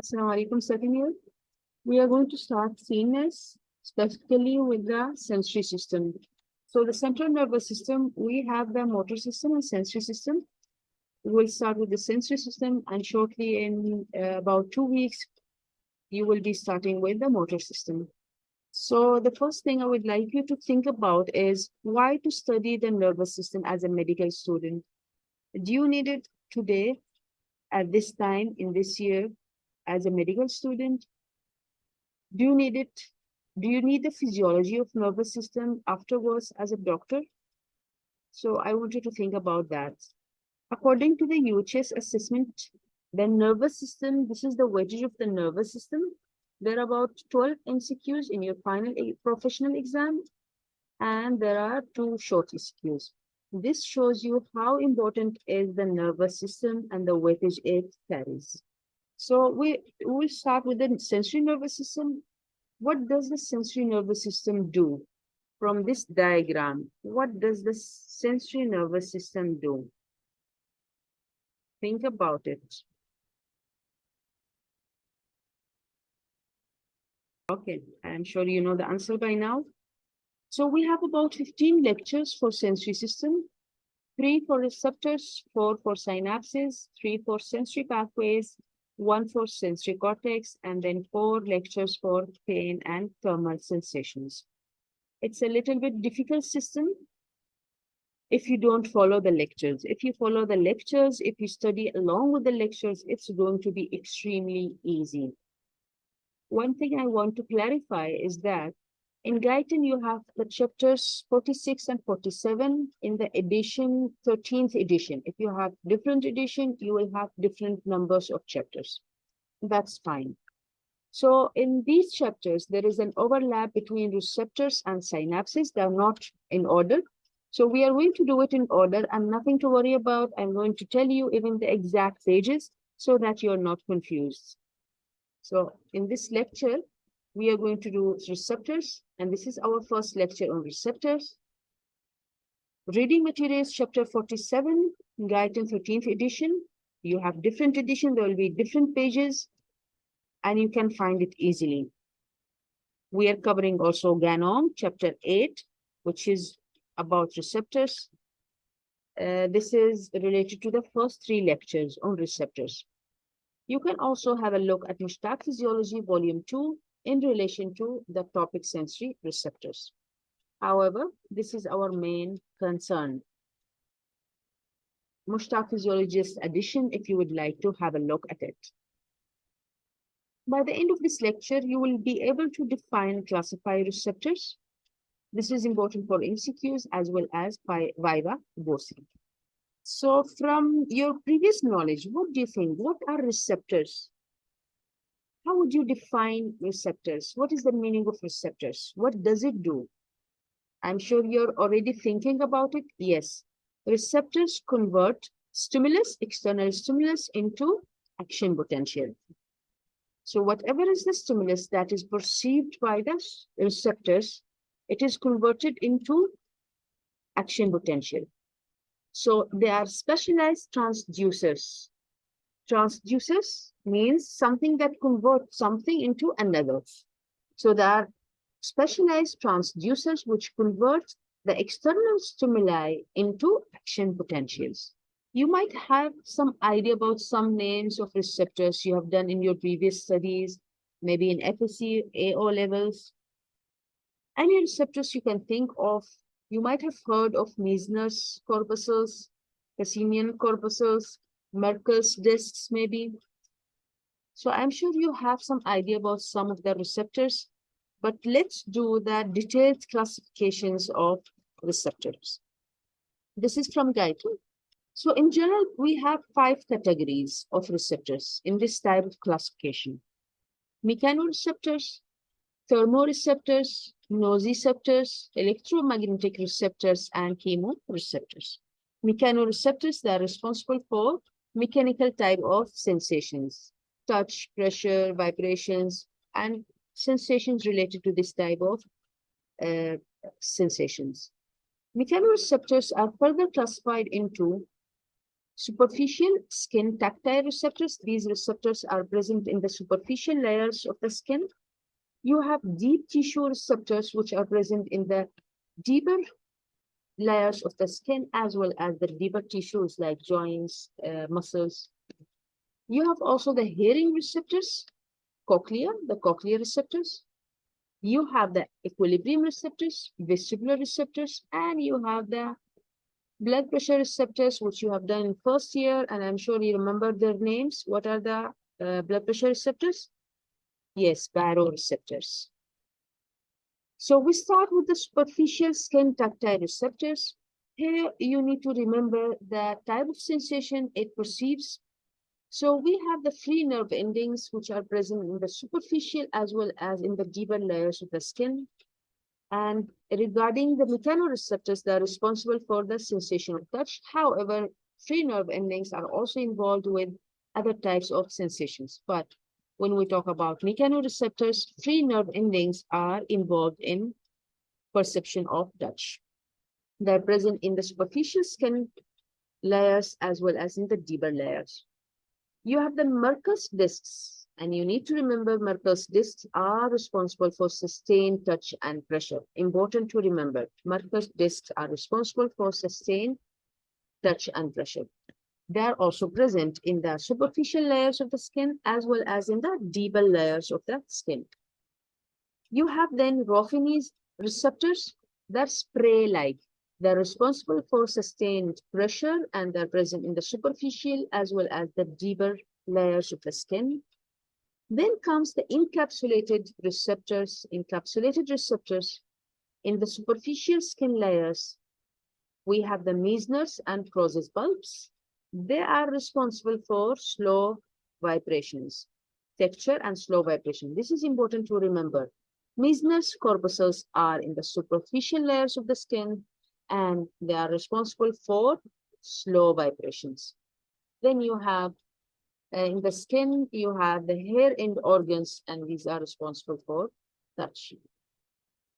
Assalamu alaikum, second year. We are going to start CNS, specifically with the sensory system. So the central nervous system, we have the motor system and sensory system. We'll start with the sensory system and shortly in uh, about two weeks, you will be starting with the motor system. So the first thing I would like you to think about is why to study the nervous system as a medical student. Do you need it today, at this time, in this year, as a medical student? Do you need it? Do you need the physiology of nervous system afterwards as a doctor? So I want you to think about that. According to the UHS assessment, the nervous system, this is the weightage of the nervous system. There are about 12 MCQs in your final professional exam, and there are two short MCQs. This shows you how important is the nervous system and the weightage it carries. So we will start with the sensory nervous system. What does the sensory nervous system do? From this diagram, what does the sensory nervous system do? Think about it. Okay, I'm sure you know the answer by now. So we have about 15 lectures for sensory system, three for receptors, four for synapses, three for sensory pathways, one for sensory cortex, and then four lectures for pain and thermal sensations. It's a little bit difficult system if you don't follow the lectures. If you follow the lectures, if you study along with the lectures, it's going to be extremely easy. One thing I want to clarify is that in Guyton, you have the chapters 46 and 47 in the edition, 13th edition. If you have different edition, you will have different numbers of chapters. That's fine. So in these chapters, there is an overlap between receptors and synapses. They're not in order. So we are going to do it in order and nothing to worry about. I'm going to tell you even the exact pages so that you're not confused. So in this lecture, we are going to do receptors, and this is our first lecture on receptors. Reading materials, chapter 47, Guyton 13th edition. You have different edition, there will be different pages, and you can find it easily. We are covering also Ganong, chapter 8, which is about receptors. Uh, this is related to the first three lectures on receptors. You can also have a look at Mushtaq Physiology, Volume 2, in relation to the topic sensory receptors. However, this is our main concern. Mushtaq Physiologist edition, if you would like to have a look at it. By the end of this lecture, you will be able to define classify receptors. This is important for MCQs as well as Viva Voce. So from your previous knowledge, what do you think? What are receptors? How would you define receptors? What is the meaning of receptors? What does it do? I'm sure you're already thinking about it. Yes, receptors convert stimulus, external stimulus into action potential. So whatever is the stimulus that is perceived by the receptors, it is converted into action potential. So they are specialized transducers. Transducers means something that converts something into another. So there are specialized transducers which convert the external stimuli into action potentials. You might have some idea about some names of receptors you have done in your previous studies, maybe in FSC, AO levels. Any receptors you can think of, you might have heard of Meissner's corpuscles, Pacinian corpuscles, Merkel's discs maybe. So I'm sure you have some idea about some of the receptors, but let's do the detailed classifications of receptors. This is from Guyton. So in general, we have five categories of receptors in this type of classification. Mechanoreceptors, thermoreceptors, nociceptors, electromagnetic receptors, and chemoreceptors. Mechanoreceptors, they are responsible for mechanical type of sensations touch, pressure, vibrations, and sensations related to this type of uh, sensations. Mechanoreceptors are further classified into Superficial skin tactile receptors. These receptors are present in the superficial layers of the skin. You have deep tissue receptors, which are present in the deeper layers of the skin, as well as the deeper tissues like joints, uh, muscles. You have also the hearing receptors, cochlea, the cochlear receptors. You have the equilibrium receptors, vestibular receptors, and you have the blood pressure receptors, which you have done in first year, and I'm sure you remember their names. What are the uh, blood pressure receptors? Yes, baroreceptors. So we start with the superficial skin tactile receptors. Here you need to remember the type of sensation it perceives. So we have the free nerve endings, which are present in the superficial as well as in the deeper layers of the skin. And regarding the mechanoreceptors, they are responsible for the sensation of touch. However, free nerve endings are also involved with other types of sensations. But when we talk about mechanoreceptors, free nerve endings are involved in perception of touch. They're present in the superficial skin layers as well as in the deeper layers. You have the Merkel's discs and you need to remember Merkel's discs are responsible for sustained touch and pressure. Important to remember, Merkel's discs are responsible for sustained touch and pressure. They are also present in the superficial layers of the skin as well as in the deeper layers of the skin. You have then Ruffini's receptors that spray-like. They're responsible for sustained pressure and they're present in the superficial as well as the deeper layers of the skin. Then comes the encapsulated receptors, encapsulated receptors in the superficial skin layers. We have the Meissner's and Krause's bulbs. They are responsible for slow vibrations, texture and slow vibration. This is important to remember. Meissner's corpuscles are in the superficial layers of the skin and they are responsible for slow vibrations. Then you have uh, in the skin, you have the hair end organs, and these are responsible for touch.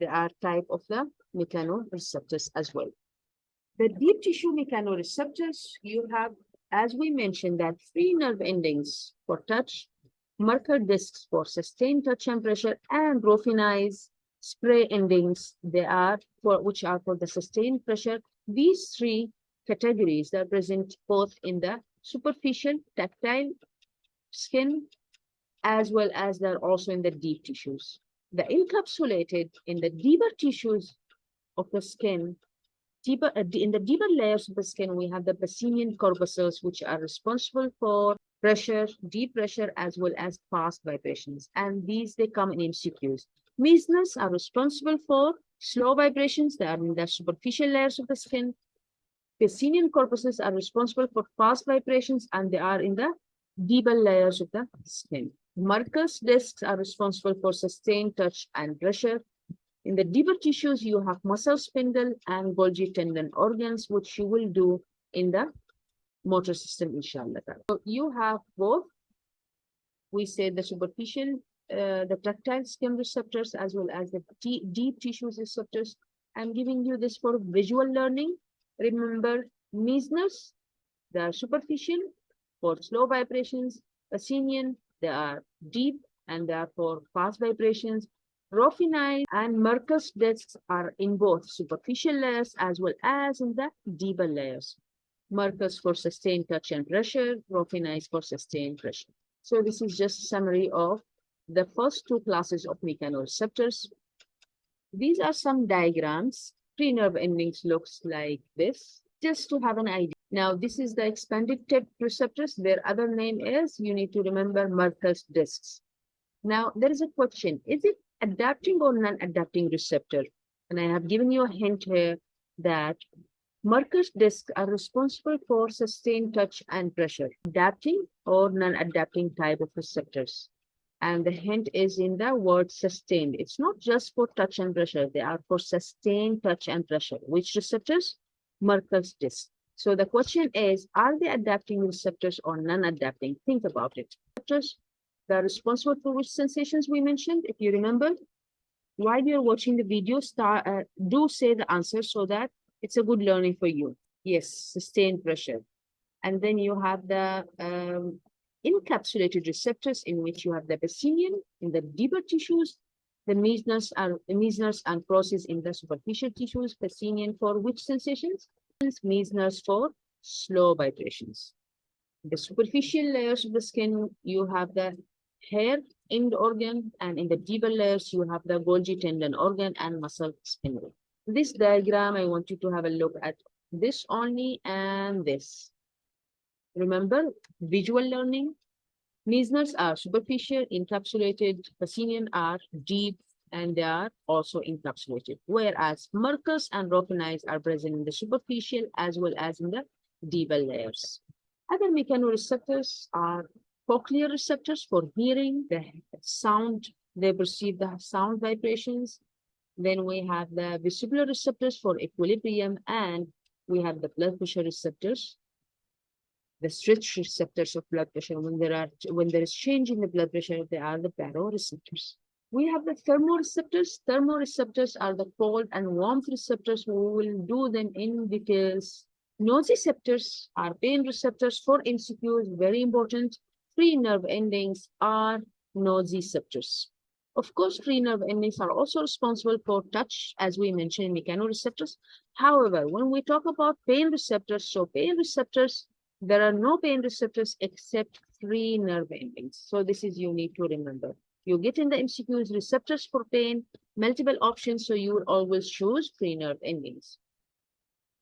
They are type of the mechanoreceptors as well. The deep tissue mechanoreceptors, you have, as we mentioned, that free nerve endings for touch, Merkel's discs for sustained touch and pressure, and Ruffini's spray endings, they are for which are for the sustained pressure. These three categories are present both in the superficial tactile skin, as well as they're also in the deep tissues. The encapsulated in the deeper tissues of the skin, deeper uh, in the deeper layers of the skin, we have the Pacinian corpuscles, which are responsible for pressure, deep pressure, as well as fast vibrations. And these, they come in MCQs. Meissner's are responsible for slow vibrations. They are in the superficial layers of the skin. Pacinian corpuscles are responsible for fast vibrations and they are in the deeper layers of the skin. Merkel's discs are responsible for sustained touch and pressure. In the deeper tissues, you have muscle spindle and Golgi tendon organs, which you will do in the motor system, inshallah. So you have both, we say the superficial, uh, the tactile skin receptors, as well as the deep tissues receptors. I'm giving you this for visual learning Remember, Meissner's, they are superficial for slow vibrations. Pacinian, they are deep and they are for fast vibrations. Ruffini and Merkel's discs are in both superficial layers as well as in the deeper layers. Merkel's for sustained touch and pressure, Ruffini for sustained pressure. So this is just a summary of the first two classes of mechanoreceptors. These are some diagrams free nerve endings looks like this, just to have an idea. Now, this is the expanded tip receptors. Their other name is, you need to remember Merkel's discs. Now, there is a question. Is it adapting or non-adapting receptor? And I have given you a hint here that Merkel's discs are responsible for sustained touch and pressure, adapting or non-adapting type of receptors. And the hint is in the word sustained. It's not just for touch and pressure. They are for sustained touch and pressure. Which receptors? Merkel's disc. So the question is, are they adapting receptors or non-adapting? Think about it. Receptors that are responsible for which sensations we mentioned, if you remember. While you're watching the video, start, uh, do say the answer so that it's a good learning for you. Yes, sustained pressure. And then you have the um, encapsulated receptors in which you have the Pacinian in the deeper tissues, the Meissner's and Meissner's and process in the superficial tissues, Pacinian for which sensations? Meissner's for slow vibrations. The superficial layers of the skin, you have the hair end organ, and in the deeper layers, you have the Golgi tendon organ and muscle spindle. This diagram, I want you to have a look at this only and this. Remember, visual learning. Meissner's are superficial, encapsulated, Pacinian are deep, and they are also encapsulated. Whereas Merkel's and Ruffini's are present in the superficial as well as in the deeper layers. Other mechanoreceptors are cochlear receptors for hearing the sound, they perceive the sound vibrations. Then we have the vestibular receptors for equilibrium, and we have the blood pressure receptors, the stretch receptors of blood pressure. When there are when there is change in the blood pressure, they are the baroreceptors. We have the thermoreceptors. Thermoreceptors are the cold and warmth receptors. We will do them in details. Nociceptors are pain receptors for MCQs, very important. Free nerve endings are nociceptors. Of course, free nerve endings are also responsible for touch, as we mentioned mechanoreceptors. However, when we talk about pain receptors, so pain receptors, there are no pain receptors except free nerve endings. So this is you need to remember. You get in the MCQs receptors for pain, multiple options, so you will always choose free nerve endings.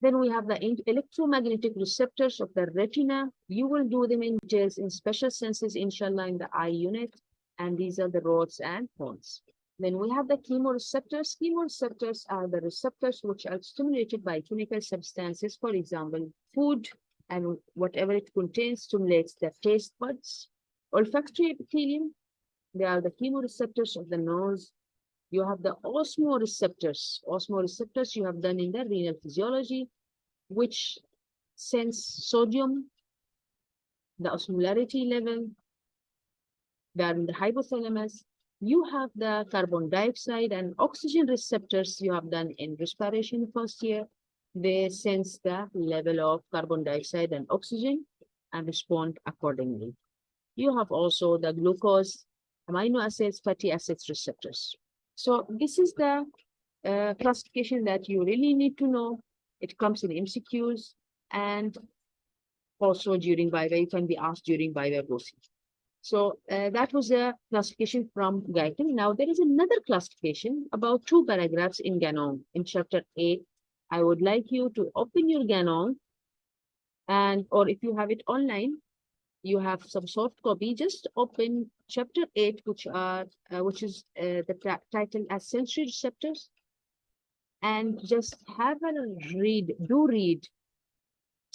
Then we have the electromagnetic receptors of the retina. You will do them in details in special senses, inshallah, in the eye unit. And these are the rods and cones. Then we have the chemoreceptors. Chemoreceptors are the receptors which are stimulated by chemical substances. For example, food and whatever it contains stimulates the taste buds. Olfactory epithelium, they are the chemoreceptors of the nose. You have the osmoreceptors. Osmoreceptors you have done in the renal physiology, which sense sodium, the osmolarity level, they are in the hypothalamus. You have the carbon dioxide and oxygen receptors you have done in respiration first year. They sense the level of carbon dioxide and oxygen and respond accordingly. You have also the glucose, amino acids, fatty acids receptors. So this is the uh, classification that you really need to know. It comes in MCQs and also during Viva, you can be asked during Viva Voce. So uh, that was a classification from Guyton. Now there is another classification about two paragraphs in Ganong in chapter 8. I would like you to open your Ganong and or if you have it online, you have some soft copy, just open chapter 8, which are uh, which is uh, the title as sensory receptors and just have a read, do read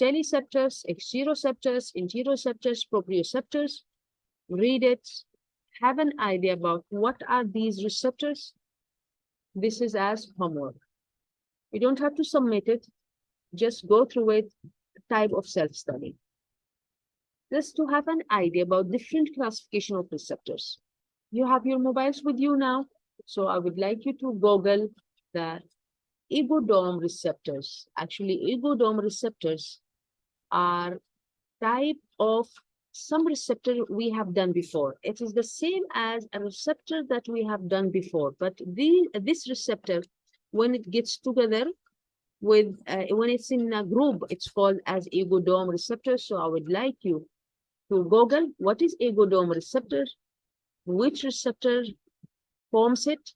teleceptors, exteroceptors, interoceptors, proprioceptors, read it, have an idea about what are these receptors. This is as homework. You don't have to submit it, just go through it, type of self-study. Just to have an idea about different classification of receptors. You have your mobiles with you now, so I would like you to Google the Iggo dome receptors. Actually, Iggo dome receptors are type of some receptor we have done before. It is the same as a receptor that we have done before, but the, this receptor, when it gets together with, uh, when it's in a group, it's called as Iggo dome receptor. So I would like you to Google what is Iggo dome receptor, which receptor forms it,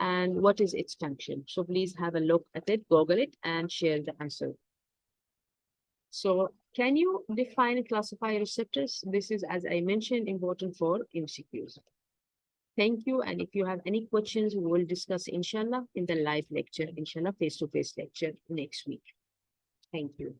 and what is its function. So please have a look at it, Google it, and share the answer. So can you define and classify receptors? This is, as I mentioned, important for MCQs. Thank you. And if you have any questions, we will discuss, inshallah, in the live lecture, inshallah, face-to-face -face lecture next week. Thank you.